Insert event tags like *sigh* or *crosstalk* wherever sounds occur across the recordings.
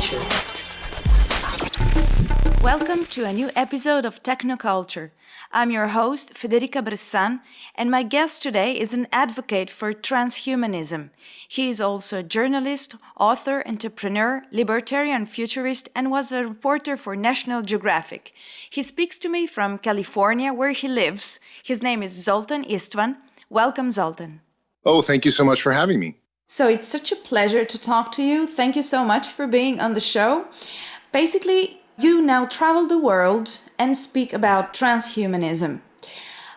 Technoculture. Welcome to a new episode of Technoculture. I'm your host, Federica Bressan, and my guest today is an advocate for transhumanism. He is also a journalist, author, entrepreneur, libertarian futurist, and was a reporter for National Geographic. He speaks to me from California, where he lives. His name is Zoltan Istvan. Welcome, Zoltan. Oh, thank you so much for having me. So it's such a pleasure to talk to you. Thank you so much for being on the show. Basically, you now travel the world and speak about transhumanism.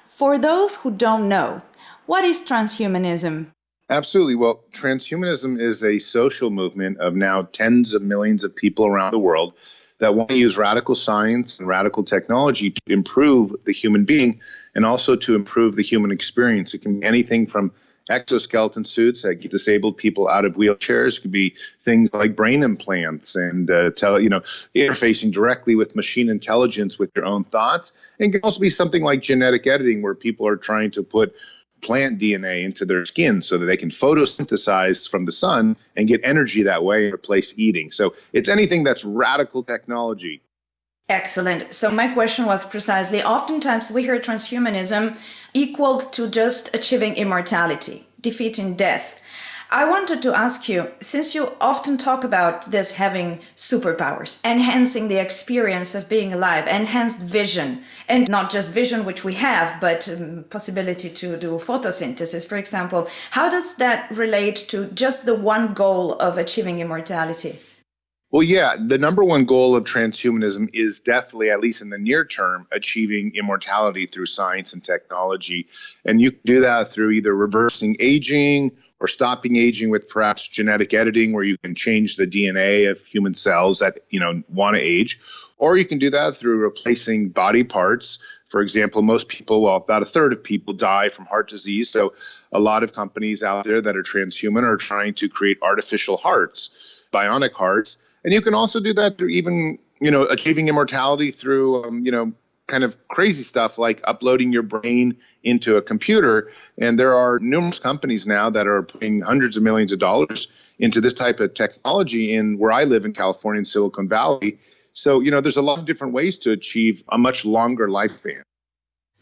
For those who don't know, what is transhumanism? Absolutely. Well, transhumanism is a social movement of now tens of millions of people around the world that want to use radical science and radical technology to improve the human being and also to improve the human experience. It can be anything from exoskeleton suits that get disabled people out of wheelchairs. It could be things like brain implants and uh, tele, you know, interfacing directly with machine intelligence with your own thoughts. And it can also be something like genetic editing, where people are trying to put plant DNA into their skin so that they can photosynthesize from the sun and get energy that way and replace eating. So it's anything that's radical technology. Excellent. So my question was precisely, oftentimes we hear transhumanism equaled to just achieving immortality, defeating death. I wanted to ask you, since you often talk about this having superpowers, enhancing the experience of being alive, enhanced vision, and not just vision, which we have, but um, possibility to do photosynthesis, for example, how does that relate to just the one goal of achieving immortality? Well, yeah, the number one goal of transhumanism is definitely, at least in the near term, achieving immortality through science and technology. And you can do that through either reversing aging or stopping aging with perhaps genetic editing, where you can change the DNA of human cells that you know want to age, or you can do that through replacing body parts. For example, most people, well, about a third of people die from heart disease. So, a lot of companies out there that are transhuman are trying to create artificial hearts, bionic hearts and you can also do that through even, you know, achieving immortality through, um, you know, kind of crazy stuff like uploading your brain into a computer. And there are numerous companies now that are putting hundreds of millions of dollars into this type of technology in where I live in California in Silicon Valley. So, you know, there's a lot of different ways to achieve a much longer lifespan.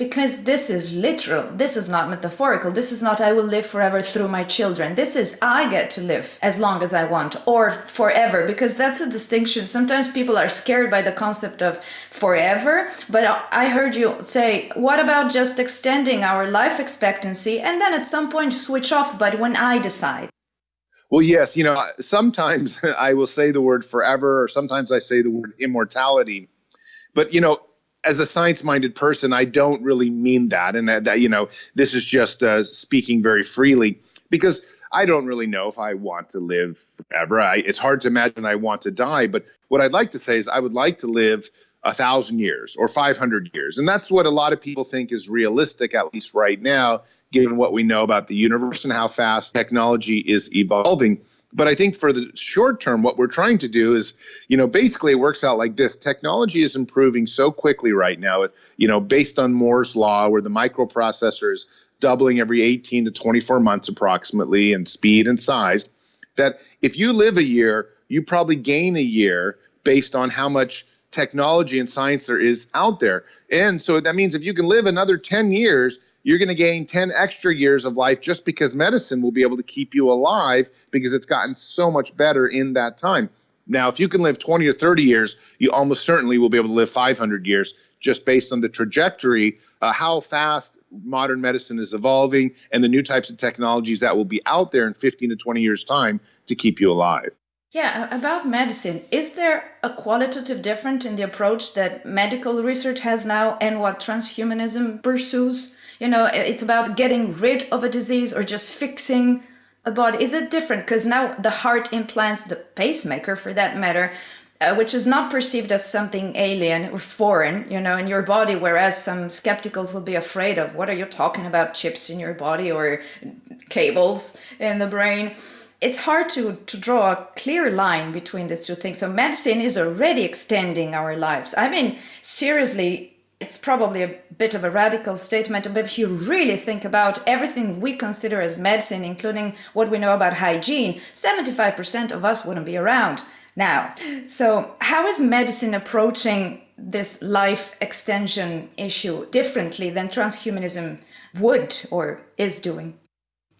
Because this is literal. This is not metaphorical. This is not I will live forever through my children. This is I get to live as long as I want or forever because that's a distinction. Sometimes people are scared by the concept of forever, but I heard you say, what about just extending our life expectancy and then at some point switch off, but when I decide? Well, yes, you know, sometimes *laughs* I will say the word forever or sometimes I say the word immortality. But, you know, as a science-minded person, I don't really mean that, and that, you know, this is just uh, speaking very freely because I don't really know if I want to live forever. I, it's hard to imagine I want to die, but what I'd like to say is I would like to live a thousand years or 500 years, and that's what a lot of people think is realistic, at least right now, given what we know about the universe and how fast technology is evolving. But I think for the short term, what we're trying to do is, you know, basically it works out like this. Technology is improving so quickly right now, you know, based on Moore's law, where the microprocessor is doubling every 18 to 24 months approximately in speed and size, that if you live a year, you probably gain a year based on how much technology and science there is out there. And so that means if you can live another 10 years, you're going to gain 10 extra years of life just because medicine will be able to keep you alive because it's gotten so much better in that time. Now, if you can live 20 or 30 years, you almost certainly will be able to live 500 years just based on the trajectory, uh, how fast modern medicine is evolving, and the new types of technologies that will be out there in 15 to 20 years' time to keep you alive. Yeah, about medicine, is there a qualitative difference in the approach that medical research has now and what transhumanism pursues? you know it's about getting rid of a disease or just fixing a body is it different because now the heart implants the pacemaker for that matter uh, which is not perceived as something alien or foreign, you know, in your body, whereas some skepticals will be afraid of what are you talking about chips in your body or cables in the brain. It's hard to, to draw a clear line between these two things. So medicine is already extending our lives. I mean, seriously, it's probably a bit of a radical statement, but if you really think about everything we consider as medicine, including what we know about hygiene, 75% of us wouldn't be around. now. So, how is medicine approaching this life extension issue differently than transhumanism would or is doing?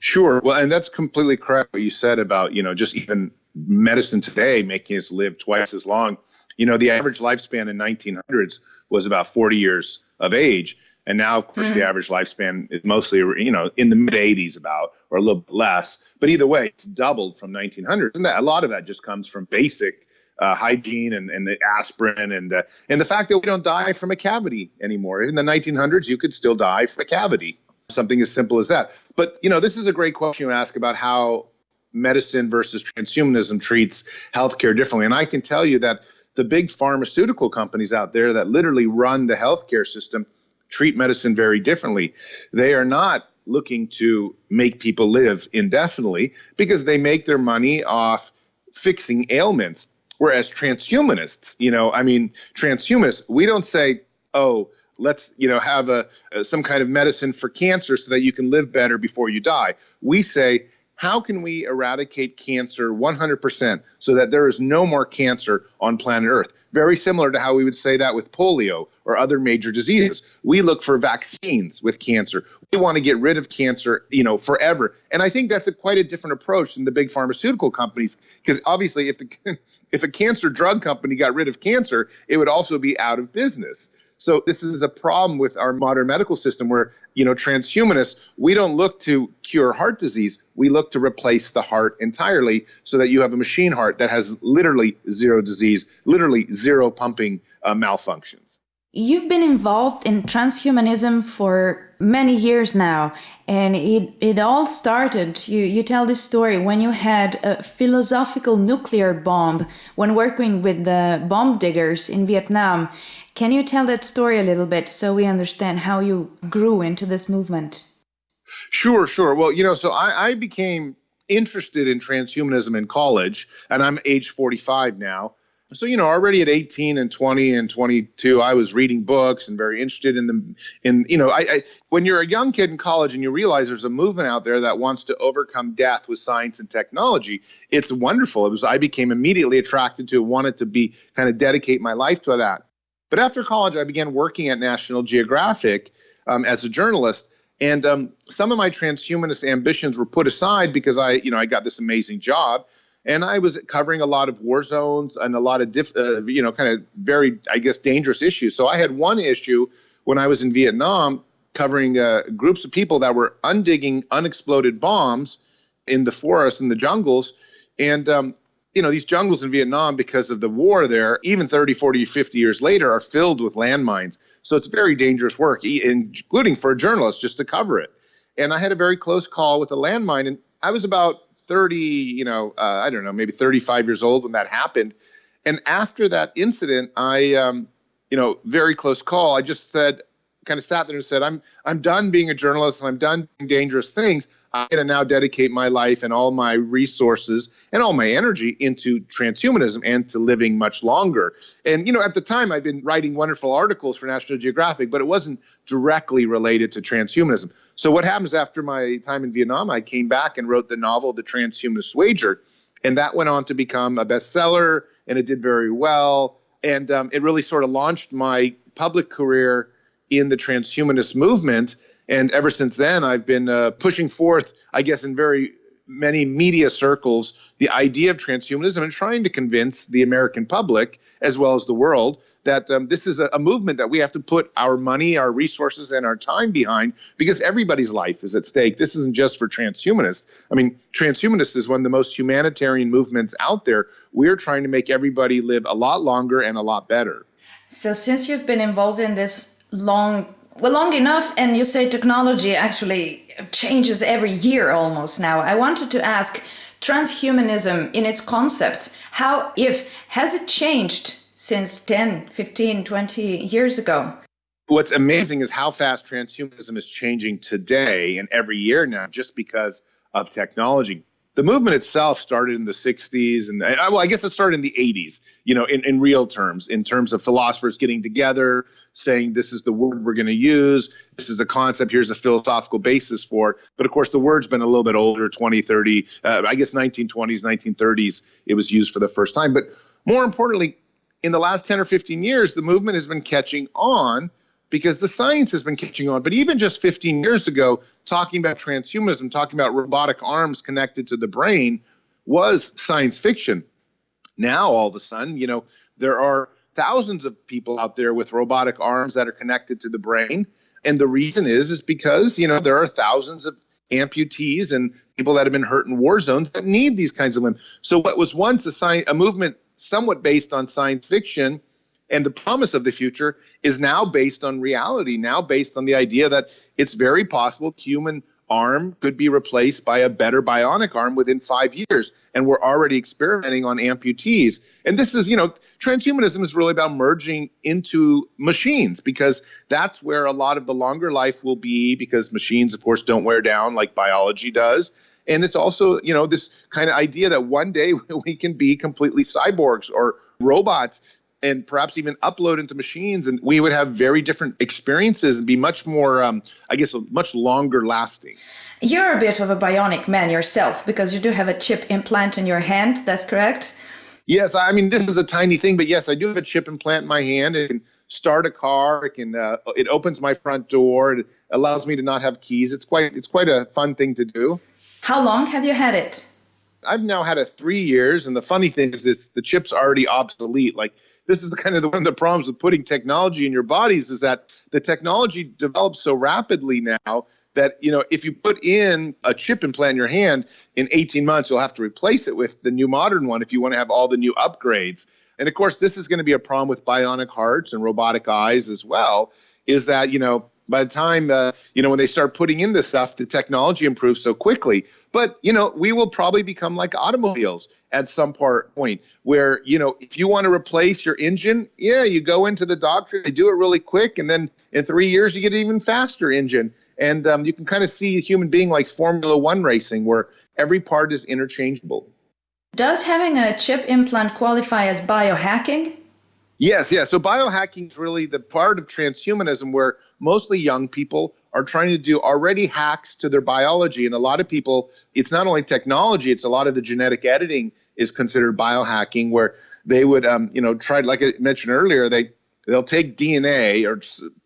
Sure. Well, and that's completely correct what you said about, you know, just even medicine today making us live twice as long. You know, the average lifespan in 1900s was about 40 years of age. And now, of course, mm. the average lifespan is mostly, you know, in the mid 80s about, or a little bit less. But either way, it's doubled from 1900s. And that, a lot of that just comes from basic uh, hygiene and, and the aspirin and, uh, and the fact that we don't die from a cavity anymore. In the 1900s, you could still die from a cavity, something as simple as that. But, you know, this is a great question you ask about how medicine versus transhumanism treats healthcare differently. And I can tell you that the big pharmaceutical companies out there that literally run the healthcare system treat medicine very differently. They are not looking to make people live indefinitely because they make their money off fixing ailments. Whereas transhumanists, you know, I mean, transhumanists, we don't say, oh, let's you know have a, a, some kind of medicine for cancer so that you can live better before you die. We say how can we eradicate cancer 100% so that there is no more cancer on planet Earth? Very similar to how we would say that with polio or other major diseases. We look for vaccines with cancer. We want to get rid of cancer, you know, forever. And I think that's a quite a different approach than the big pharmaceutical companies because obviously if the *laughs* if a cancer drug company got rid of cancer, it would also be out of business. So this is a problem with our modern medical system where, you know, transhumanists, we don't look to cure heart disease. We look to replace the heart entirely so that you have a machine heart that has literally zero disease, literally zero pumping uh, malfunctions. You've been involved in transhumanism for many years now, and it, it all started. You, you tell this story when you had a philosophical nuclear bomb when working with the bomb diggers in Vietnam. Can you tell that story a little bit so we understand how you grew into this movement? Sure, sure. Well, you know, so I, I became interested in transhumanism in college, and I'm age 45 now so you know already at 18 and 20 and 22 i was reading books and very interested in them in you know I, I, when you're a young kid in college and you realize there's a movement out there that wants to overcome death with science and technology it's wonderful it was i became immediately attracted to wanted to be kind of dedicate my life to that but after college i began working at national geographic um, as a journalist. And um, some of my transhumanist ambitions were put aside because i you know i got this amazing job. And I was covering a lot of war zones and a lot of diff, uh, you know, kind of very, I guess, dangerous issues. So I had one issue when I was in Vietnam covering uh, groups of people that were undigging unexploded bombs in the forests and the jungles, and um, you know these jungles in Vietnam because of the war there, even 30, 40, 50 years later, are filled with landmines. So it's very dangerous work, including for a journalist just to cover it. And I had a very close call with a landmine, and I was about 30, you know, uh, I don't know, maybe 35 years old when that happened. And after that incident, I, um, you know, very close call. I just said, kind of sat there and said, I'm, I'm done being a journalist and I'm done doing dangerous things. I'm going to now dedicate my life and all my resources and all my energy into transhumanism and to living much longer. And, you know, at the time, I'd been writing wonderful articles for National Geographic, but it wasn't directly related to transhumanism. So what happens after my time in Vietnam? I came back and wrote the novel The Transhumanist Wager, and that went on to become a bestseller, and it did very well. And um, it really sort of launched my public career in the transhumanist movement. And ever since then, I've been uh, pushing forth, I guess, in very many media circles, the idea of transhumanism and trying to convince the American public as well as the world that um, this is a, a, movement that we have to put our money, our resources, and our time behind because everybody's life is at stake. This isn't just for transhumanists. I mean, transhumanists is one of the most humanitarian movements out there. We're trying to make everybody live a lot longer and a lot better. So, since you've been involved in this long, well, long enough, and you say technology actually changes every year almost now, I wanted to ask transhumanism in its concepts, how, if, has it changed since 10, 15, 20 years ago. What's amazing is how fast transhumanism is changing today and every year now just because of technology. The movement itself started in the 60s and well i guess it started in the 80s you know in, in real terms in terms of philosophers getting together saying this is the word we're going to use. This is a concept. Here's a philosophical basis for it. But of course the word's been a little bit older 20 30 uh, i guess 1920s 1930s it was used for the first time. But more importantly in the last 10 or 15 years the movement has been catching on because the science has been catching on. But even just 15 years ago, talking about transhumanism, talking about robotic arms connected to the brain was science fiction. Now, all of a sudden, you know, there are thousands of people out there with robotic arms that are connected to the brain. And the reason is, is because, you know, there are thousands of amputees and people that have been hurt in war zones that need these kinds of limbs. So what was once a, science, a movement somewhat based on science fiction and the promise of the future is now based on reality, now based on the idea that it's very possible human arm could be replaced by a better bionic arm within five years. And we're already experimenting on amputees. And this is, you know, transhumanism is really about merging into machines because that's where a lot of the longer life will be because machines, of course, don't wear down like biology does. And it's also, you know, this kind of idea that one day *laughs* we can be completely cyborgs or robots and perhaps even upload into machines and we would have very different experiences and be much more um, i guess much longer lasting. You're a bit of a bionic man yourself because you do have a chip implant in your hand that's correct? Yes i mean this is a tiny thing but yes i do have a chip implant in my hand. It can start a car it can uh, it opens my front door it allows me to not have keys. It's quite it's quite a fun thing to do. How long have you had it? I've now had it three years, and the funny thing is, this the chip's already obsolete. Like this is the kind of the, one of the problems with putting technology in your bodies is that the technology develops so rapidly now that you know if you put in a chip implant in your hand in 18 months you'll have to replace it with the new modern one if you want to have all the new upgrades. And of course this is going to be a problem with bionic hearts and robotic eyes as well is that you know by the time uh, you know when they start putting in this stuff the technology improves so quickly. But you know we will probably become like automobiles at some part point where you know if you want to replace your engine yeah you go into the doctor they do it really quick and then in three years you get an even faster engine. And um, you can kind of see a human being like formula one racing where every part is interchangeable. Does having a chip implant qualify as biohacking? Yes yeah. So biohacking is really the part of transhumanism where mostly young people are trying to do already hacks to their biology. And a lot of people it's not only technology it's a lot of the genetic editing is considered biohacking, where they would, um, you know, try like I mentioned earlier, they they'll take DNA or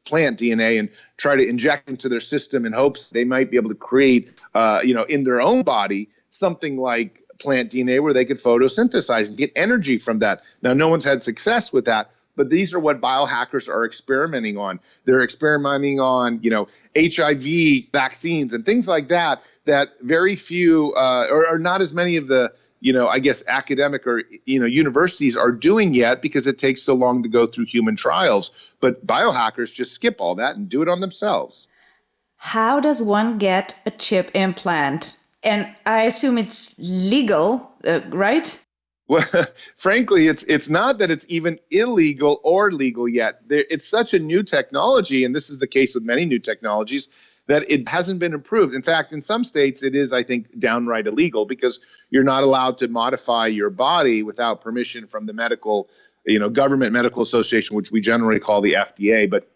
plant DNA and try to inject into their system in hopes they might be able to create, uh, you know, in their own body something like plant DNA where they could photosynthesize and get energy from that. Now, no one's had success with that, but these are what biohackers are experimenting on. They're experimenting on, you know, HIV vaccines and things like that. That very few, uh, or, or not as many of the you know, I guess academic or you know universities are doing yet because it takes so long to go through human trials. But biohackers just skip all that and do it on themselves. How does one get a chip implant? And I assume it's legal, uh, right? Well, *laughs* frankly, it's it's not that it's even illegal or legal yet. There, it's such a new technology, and this is the case with many new technologies that it hasn't been approved. In fact, in some states, it is, I think, downright illegal because you're not allowed to modify your body without permission from the medical, you know, government medical association, which we generally call the FDA. But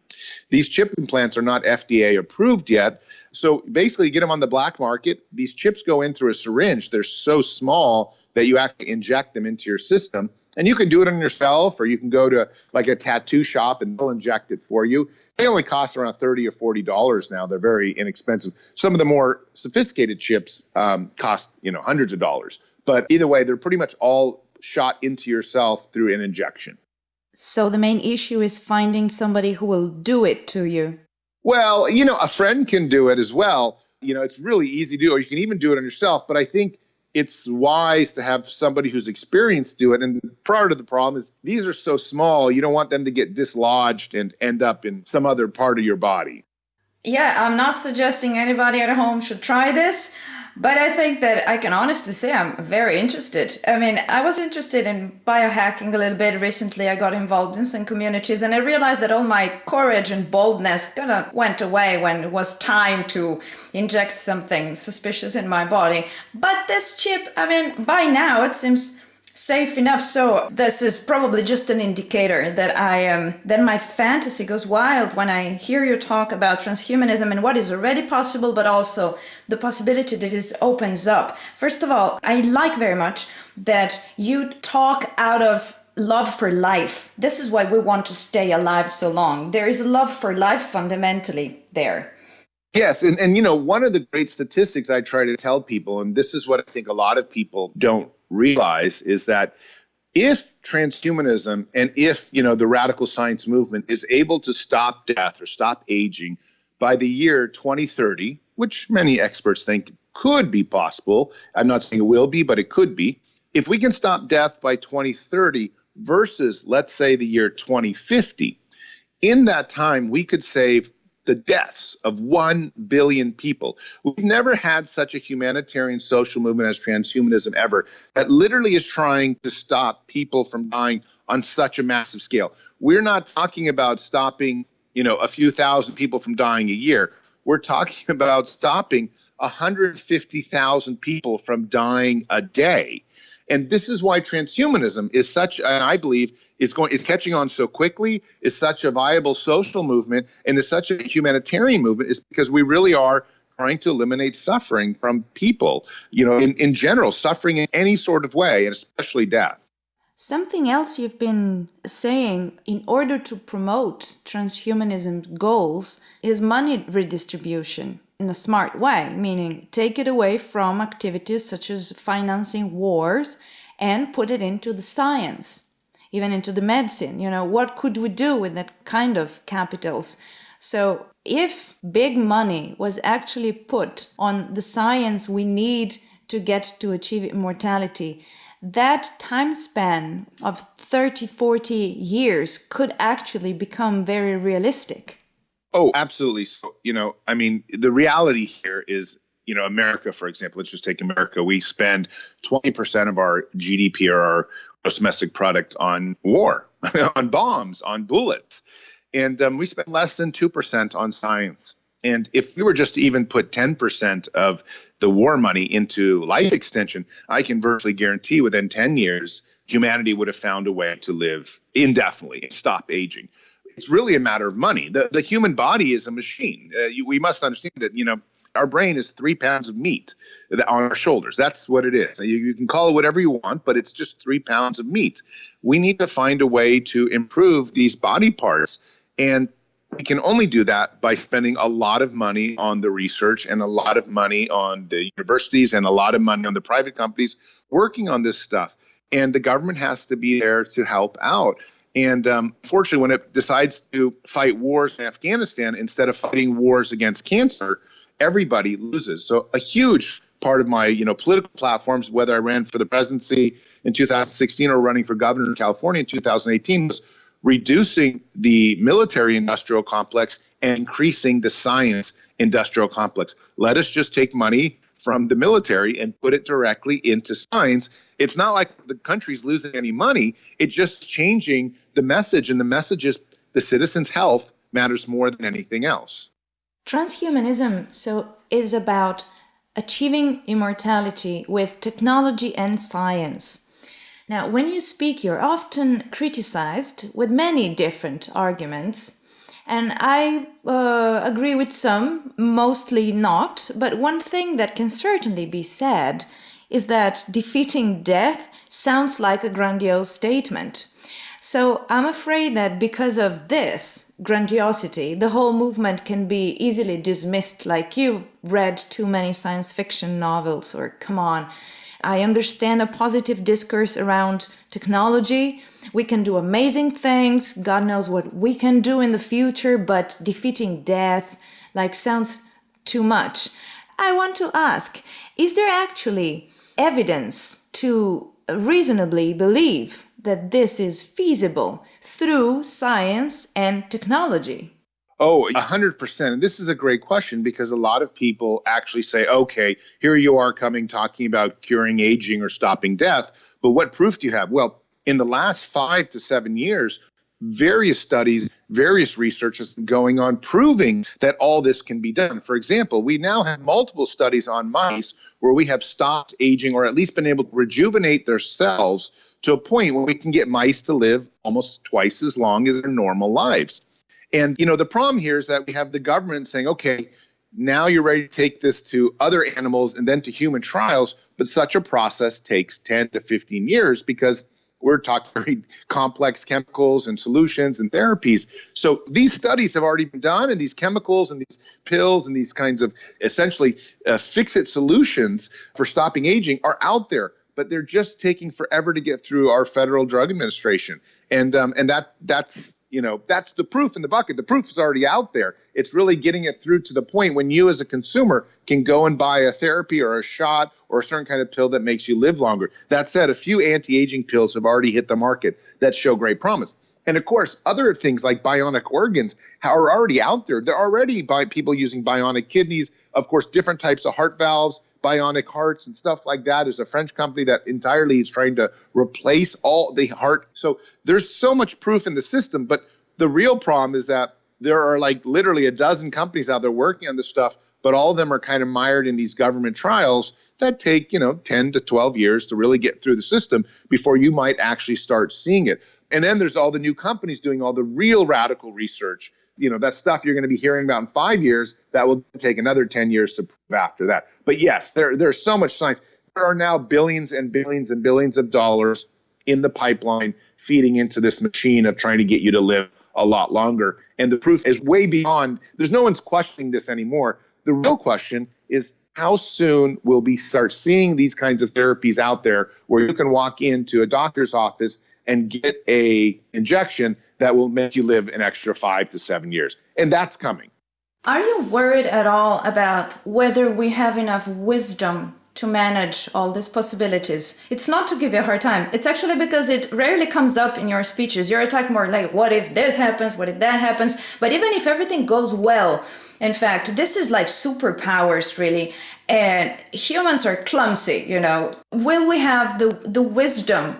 these chip implants are not FDA approved yet. So basically, you get them on the black market. These chips go in through a syringe. They're so small that you actually inject them into your system. And you can do it on yourself, or you can go to like a tattoo shop and they'll inject it for you they only cost around 30 or 40 dollars now. They're very inexpensive. Some of the more sophisticated chips um, cost you know hundreds of dollars. But either way they're pretty much all shot into yourself through an injection. So the main issue is finding somebody who will do it to you. Well you know a friend can do it as well. You know it's really easy to do or you can even do it on yourself. But i think it's wise to have somebody who's experienced do it. And part of the problem is these are so small, you don't want them to get dislodged and end up in some other part of your body. Yeah, I'm not suggesting anybody at home should try this, But I think that I can honestly say I'm very interested. I mean, I was interested in biohacking a little bit recently. I got involved in some communities and I realized that all my courage and boldness kind of went away when it was time to inject something suspicious in my body. But this chip, I mean, by now it seems safe enough. So this is probably just an indicator that i um then my fantasy goes wild when i hear you talk about transhumanism and what is already possible but also the possibility that it opens up. First of all i like very much that you talk out of love for life. This is why we want to stay alive so long. There is a love for life fundamentally there. Yes, and, and you know, one of the great statistics I try to tell people, and this is what I think a lot of people don't realize is that if transhumanism and if you know the radical science movement is able to stop death or stop aging by the year 2030 which many experts think could be possible i'm not saying it will be but it could be if we can stop death by 2030 versus let's say the year 2050 in that time we could save the deaths of 1 billion people. We've never had such a humanitarian social movement as transhumanism ever that literally is trying to stop people from dying on such a massive scale. We're not talking about stopping, you know, a few thousand people from dying a year. We're talking *laughs* about stopping 150,000 people from dying a day. And this is why transhumanism is such, I believe, is going is catching on so quickly, is such a viable social movement, and is such a humanitarian movement, is because we really are trying to eliminate suffering from people, you know, in, in general, suffering in any sort of way, and especially death. Something else you've been saying in order to promote transhumanism goals is money redistribution in a smart way, meaning take it away from activities such as financing wars and put it into the science even into the medicine. You know, what could we do with that kind of capitals? So if big money was actually put on the science we need to get to achieve immortality, that time span of 30, 40 years could actually become very realistic. Oh, absolutely. So, you know, I mean, the reality here is, you know, America, for example, let's just take America. We spend 20% of our GDP or our gross domestic product on war, *laughs* on bombs, on bullets. And um, we spend less than 2% on science. And if we were just to even put 10% of the war money into life extension, I can virtually guarantee within 10 years, humanity would have found a way to live indefinitely and stop aging. It's really a matter of money. The, the human body is a machine. Uh, you, we must understand that, you know, our brain is three pounds of meat on our shoulders. That's what it is. You, you, can call it whatever you want, but it's just three pounds of meat. We need to find a way to improve these body parts. And we can only do that by spending a lot of money on the research and a lot of money on the universities and a lot of money on the private companies working on this stuff. And the government has to be there to help out. And um, fortunately, when it decides to fight wars in Afghanistan instead of fighting wars against cancer, everybody loses. So a huge part of my you know political platforms, whether I ran for the presidency in 2016 or running for governor in California in 2018, was reducing the military industrial complex and increasing the science industrial complex. Let us just take money from the military and put it directly into science. It's not like the country's losing any money. It's just changing the message, and the message is the citizens' health matters more than anything else. Transhumanism so is about achieving immortality with technology and science. Now, when you speak, you're often criticized with many different arguments, and I uh, agree with some, mostly not. But one thing that can certainly be said is that defeating death sounds like a grandiose statement. So I'm afraid that because of this grandiosity, the whole movement can be easily dismissed like you've read too many science fiction novels or come on. I understand a positive discourse around technology. We can do amazing things. God knows what we can do in the future, but defeating death like sounds too much. I want to ask, is there actually evidence to reasonably believe that this is feasible through science and technology? Oh, 100%. And this is a great question because a lot of people actually say, okay, here you are coming talking about curing aging or stopping death, but what proof do you have? Well, in the last five to seven years, various studies, various research been going on proving that all this can be done. For example, we now have multiple studies on mice where we have stopped aging or at least been able to rejuvenate their cells to a point where we can get mice to live almost twice as long as their normal lives. And you know, the problem here is that we have the government saying, okay, now you're ready to take this to other animals and then to human trials, but such a process takes 10 to 15 years because we're talking very complex chemicals and solutions and therapies. So these studies have already been done, and these chemicals and these pills and these kinds of essentially uh, fix it solutions for stopping aging are out there, but they're just taking forever to get through our Federal Drug Administration, and um, and that that's you know that's the proof in the bucket. The proof is already out there. It's really getting it through to the point when you as a consumer can go and buy a therapy or a shot or a certain kind of pill that makes you live longer. That said a few anti-aging pills have already hit the market that show great promise. And of course other things like bionic organs are already out there. They're already by people using bionic kidneys. Of course different types of heart valves bionic hearts and stuff like that. Is a French company that entirely is trying to replace all the heart. So there's so much proof in the system, but the real problem is that there are like literally a dozen companies out there working on this stuff, but all of them are kind of mired in these government trials that take, you know, 10 to 12 years to really get through the system before you might actually start seeing it. And then there's all the new companies doing all the real radical research you know that stuff you're going to be hearing about in five years that will take another 10 years to prove after that. But yes there, there's so much science. There are now billions and billions and billions of dollars in the pipeline feeding into this machine of trying to get you to live a lot longer. And the proof is way beyond there's no one's questioning this anymore. The real question is how soon will we start seeing these kinds of therapies out there where you can walk into a doctor's office and get a injection that will make you live an extra five to seven years. And that's coming. Are you worried at all about whether we have enough wisdom to manage all these possibilities? It's not to give you a hard time. It's actually because it rarely comes up in your speeches. You're attacked more like, what if this happens? What if that happens? But even if everything goes well, in fact, this is like superpowers, really. And humans are clumsy, you know. Will we have the, the wisdom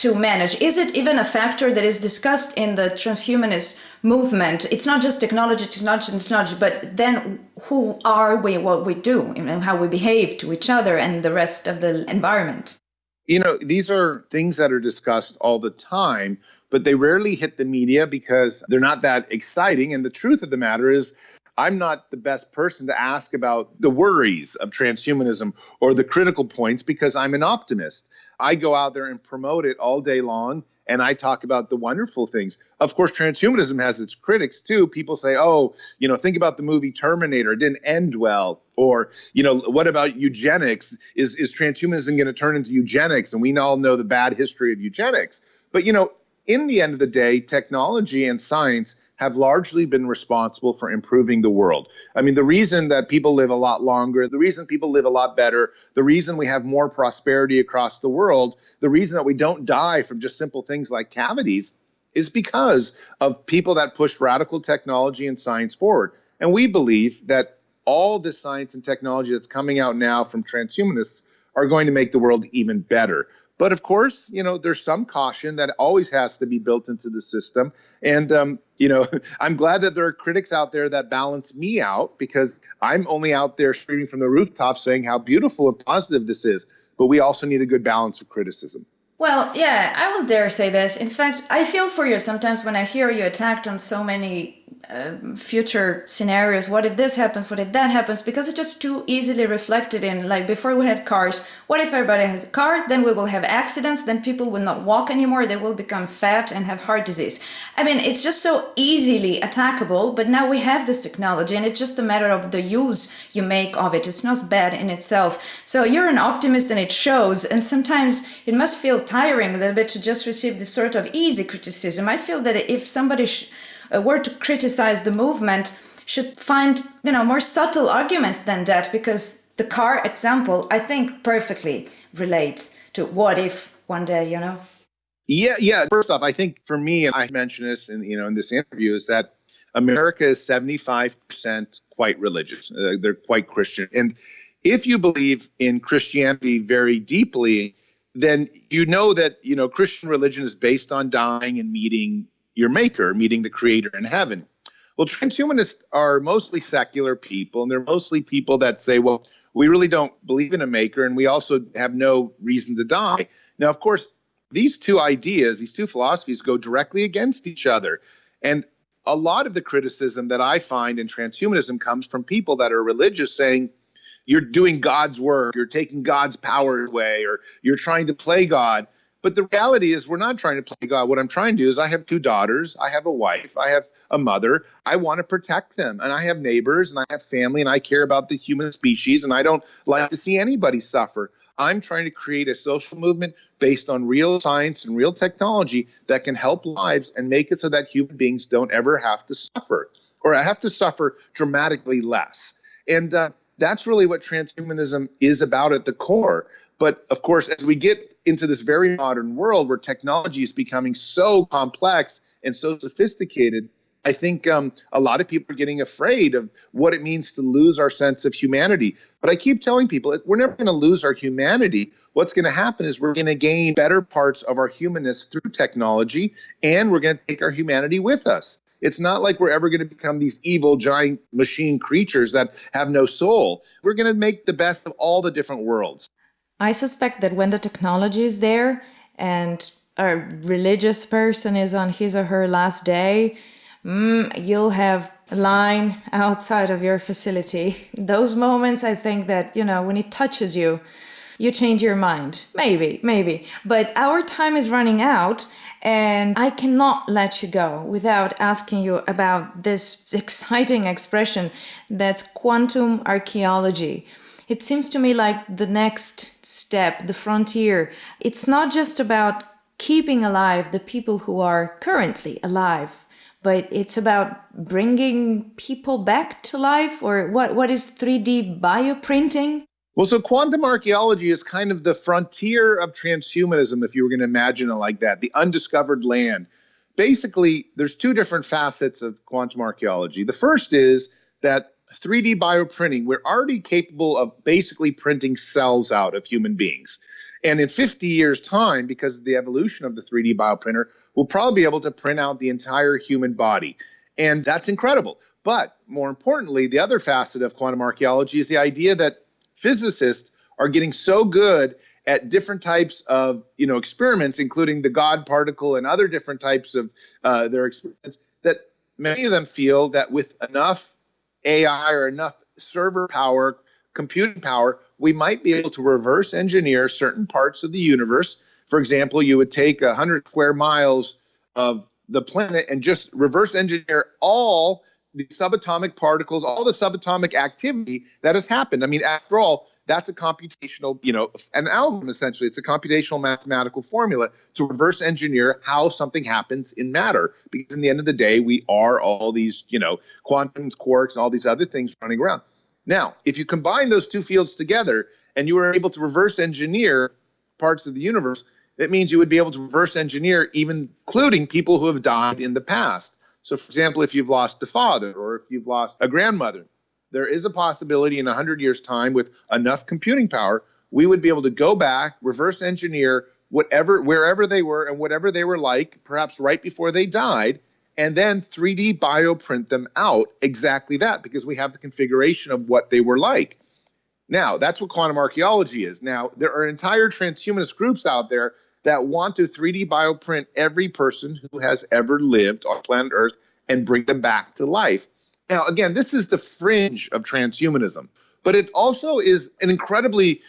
to manage? Is it even a factor that is discussed in the transhumanist movement? It's not just technology, technology, technology, but then who are we, what we do, know, how we behave to each other and the rest of the environment? You know, these are things that are discussed all the time, but they rarely hit the media because they're not that exciting. And the truth of the matter is, I'm not the best person to ask about the worries of transhumanism or the critical points because I'm an optimist. I go out there and promote it all day long and I talk about the wonderful things. Of course, transhumanism has its critics too. People say, oh, you know, think about the movie Terminator. It didn't end well. Or, you know, what about eugenics? Is, is transhumanism going to turn into eugenics? And we all know the bad history of eugenics. But, you know, in the end of the day, technology and science have largely been responsible for improving the world. I mean, the reason that people live a lot longer, the reason people live a lot better, the reason we have more prosperity across the world, the reason that we don't die from just simple things like cavities is because of people that pushed radical technology and science forward. And we believe that all the science and technology that's coming out now from transhumanists are going to make the world even better. But of course, you know, there's some caution that always has to be built into the system. And, um, you know, *laughs* I'm glad that there are critics out there that balance me out because I'm only out there screaming from the rooftop saying how beautiful and positive this is. But we also need a good balance of criticism. Well, yeah, I will dare say this. In fact, I feel for you sometimes when I hear you attacked on so many um, future scenarios. What if this happens? What if that happens? Because it's just too easily reflected in like before we had cars. What if everybody has a car? Then we will have accidents. Then people will not walk anymore. They will become fat and have heart disease. I mean it's just so easily attackable but now we have this technology and it's just a matter of the use you make of it. It's not bad in itself. So you're an optimist and it shows and sometimes it must feel tiring a little bit to just receive this sort of easy criticism. I feel that if somebody were to criticize the movement should find you know more subtle arguments than that because the car example i think perfectly relates to what if one day you know yeah yeah first off i think for me and i mentioned this in you know in this interview is that America is 75% quite religious. Uh, they're quite Christian. And if you believe in Christianity very deeply, then you know that you know Christian religion is based on dying and meeting your maker, meeting the creator in heaven. Well, transhumanists are mostly secular people, and they're mostly people that say, well, we really don't believe in a maker, and we also have no reason to die. Now, of course, these two ideas, these two philosophies go directly against each other. And a lot of the criticism that I find in transhumanism comes from people that are religious saying, you're doing God's work, you're taking God's power away, or you're trying to play God. But the reality is, we're not trying to play God. What I'm trying to do is, I have two daughters, I have a wife, I have a mother. I want to protect them, and I have neighbors, and I have family, and I care about the human species, and I don't like to see anybody suffer. I'm trying to create a social movement based on real science and real technology that can help lives and make it so that human beings don't ever have to suffer or have to suffer dramatically less. And uh, that's really what transhumanism is about at the core. But of course, as we get into this very modern world where technology is becoming so complex and so sophisticated, I think um, a lot of people are getting afraid of what it means to lose our sense of humanity. But I keep telling people we're never going to lose our humanity. What's going to happen is we're going to gain better parts of our humanness through technology, and we're going to take our humanity with us. It's not like we're ever going to become these evil giant machine creatures that have no soul. We're going to make the best of all the different worlds. I suspect that when the technology is there and a religious person is on his or her last day, mm, you'll have a line *laughs* outside of your facility. *laughs* Those moments, I think that, you know, when it touches you, you change your mind. Maybe, maybe. But our time is running out and I cannot let you go without asking you about this *laughs* exciting expression that's quantum archaeology. It seems to me like the next step, the frontier. It's not just about keeping alive the people who are currently alive, but it's about bringing people back to life or what, what is 3D bioprinting? Well, so quantum archaeology is kind of the frontier of transhumanism, if you were going to imagine it like that, the undiscovered land. Basically, there's two different facets of quantum archaeology. The first is that 3D bioprinting, we're already capable of basically printing cells out of human beings. And in 50 years' time, because of the evolution of the 3D bioprinter, we'll probably be able to print out the entire human body. And that's incredible. But more importantly, the other facet of quantum archaeology is the idea that physicists are getting so good at different types of you know experiments, including the God particle and other different types of uh, their experiments, that many of them feel that with enough AI or enough server power, computing power, we might be able to reverse engineer certain parts of the universe. For example, you would take 100 square miles of the planet and just reverse engineer all the subatomic particles, all the subatomic activity that has happened. I mean, after all, that's a computational, you know, an algorithm essentially. It's a computational mathematical formula to reverse engineer how something happens in matter. Because in the end of the day, we are all these, you know, quantums, quarks, and all these other things running around. Now, if you combine those two fields together and you were able to reverse engineer parts of the universe, that means you would be able to reverse engineer even including people who have died in the past. So, for example, if you've lost a father or if you've lost a grandmother, there is a possibility in 100 years' time with enough computing power, we would be able to go back, reverse engineer whatever, wherever they were and whatever they were like, perhaps right before they died, and then 3D bioprint them out exactly that because we have the configuration of what they were like. Now, that's what quantum archaeology is. Now, there are entire transhumanist groups out there that want to 3D bioprint every person who has ever lived on planet Earth and bring them back to life. Now, again, this is the fringe of transhumanism, but it also is an incredibly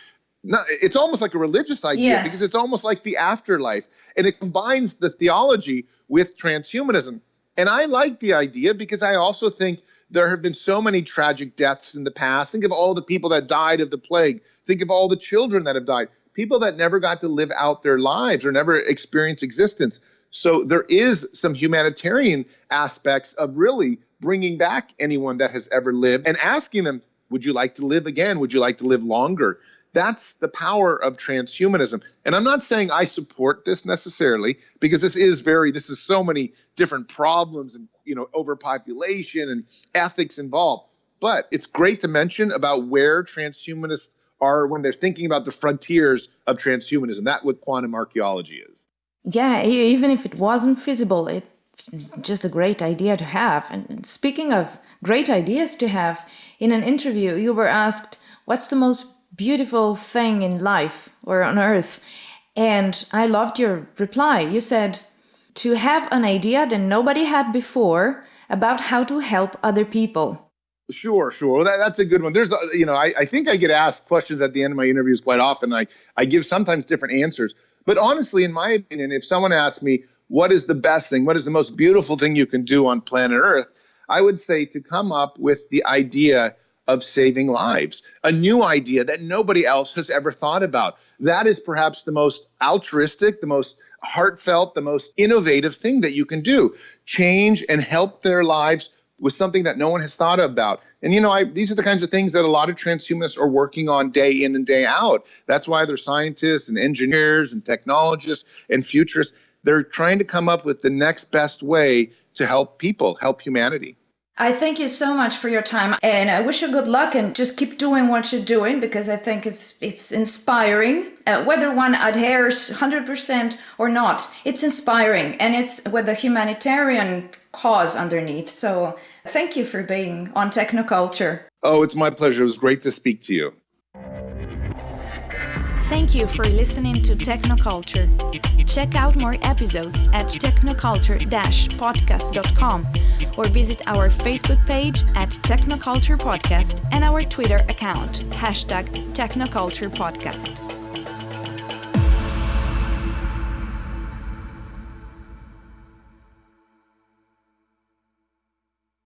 not, it's almost like a religious idea yes. because it's almost like the afterlife and it combines the theology with transhumanism. And I like the idea because I also think there have been so many tragic deaths in the past. Think of all the people that died of the plague. Think of all the children that have died people that never got to live out their lives or never experience existence. So there is some humanitarian aspects of really bringing back anyone that has ever lived and asking them, would you like to live again? Would you like to live longer? That's the power of transhumanism. And I'm not saying I support this necessarily because this is very this is so many different problems and you know overpopulation and ethics involved. But it's great to mention about where transhumanists are when they're thinking about the frontiers of transhumanism. That what quantum archaeology is. Yeah, even if it wasn't feasible, it's just a great idea to have. And speaking of great ideas to have, in an interview you were asked, "What's the most beautiful thing in life or on earth. And I loved your reply. You said, to have an idea that nobody had before about how to help other people. Sure, sure. That, that's a good one. There's, uh, you know, I, I think I get asked questions at the end of my interviews quite often. I, I give sometimes different answers. But honestly, in my opinion, if someone asked me, what is the best thing? What is the most beautiful thing you can do on planet Earth? I would say to come up with the idea of saving lives, a new idea that nobody else has ever thought about. That is perhaps the most altruistic, the most heartfelt, the most innovative thing that you can do. Change and help their lives with something that no one has thought about. And you know, I, these are the kinds of things that a lot of transhumanists are working on day in and day out. That's why they're scientists and engineers and technologists and futurists. They're trying to come up with the next best way to help people, help humanity. I thank you so much for your time and I wish you good luck and just keep doing what you're doing because I think it's it's inspiring uh, whether one adheres 100% or not it's inspiring and it's with a humanitarian cause underneath so thank you for being on technoculture oh it's my pleasure it was great to speak to you Thank you for listening to Technoculture. Check out more episodes at technoculture-podcast.com or visit our Facebook page at Technoculture Podcast and our Twitter account, hashtag Technoculture Podcast.